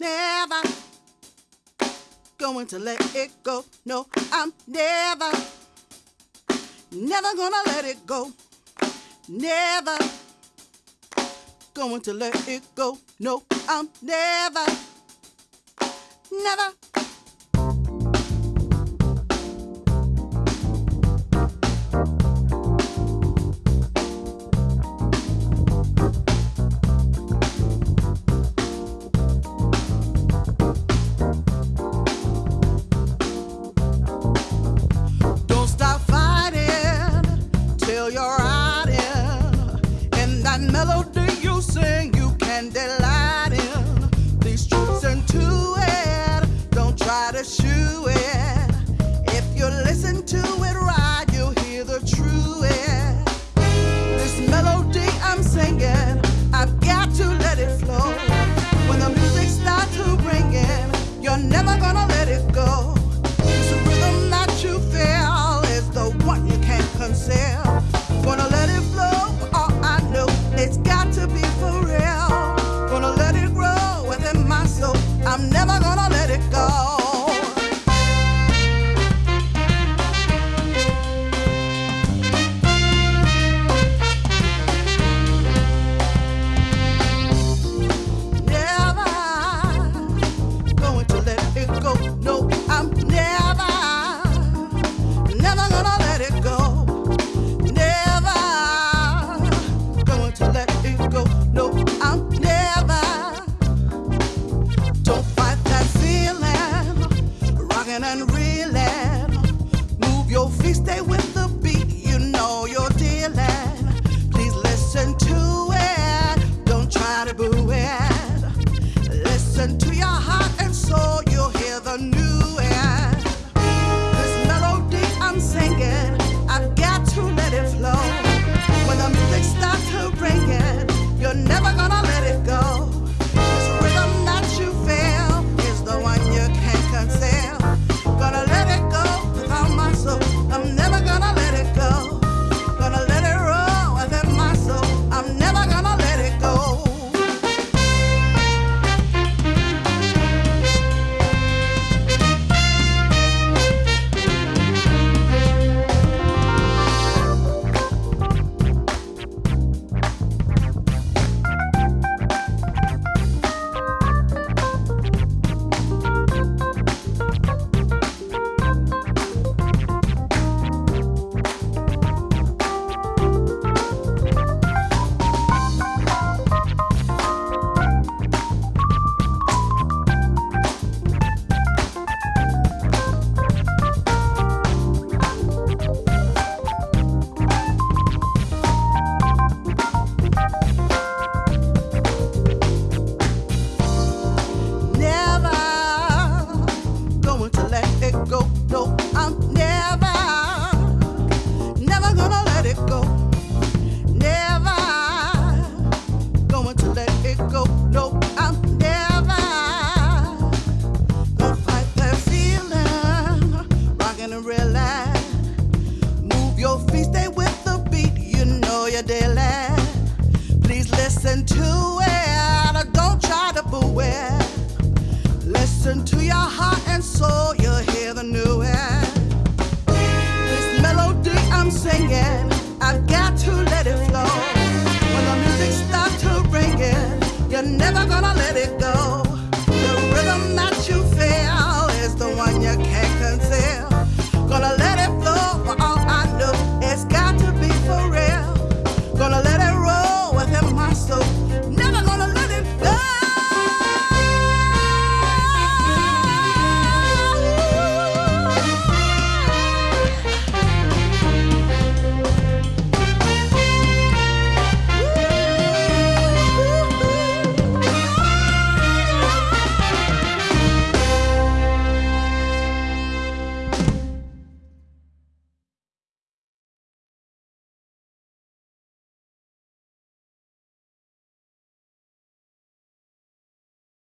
never going to let it go. No, I'm never, never gonna let it go. Never going to let it go. No, I'm never, never your with the beat, you know you're dealing. Please listen to it, don't try to boo it. Listen to your heart and soul, you'll hear the new end. This melody I'm singing, I've got to let it flow. When the music starts to you're never listen to it. Don't try to fool it. Listen to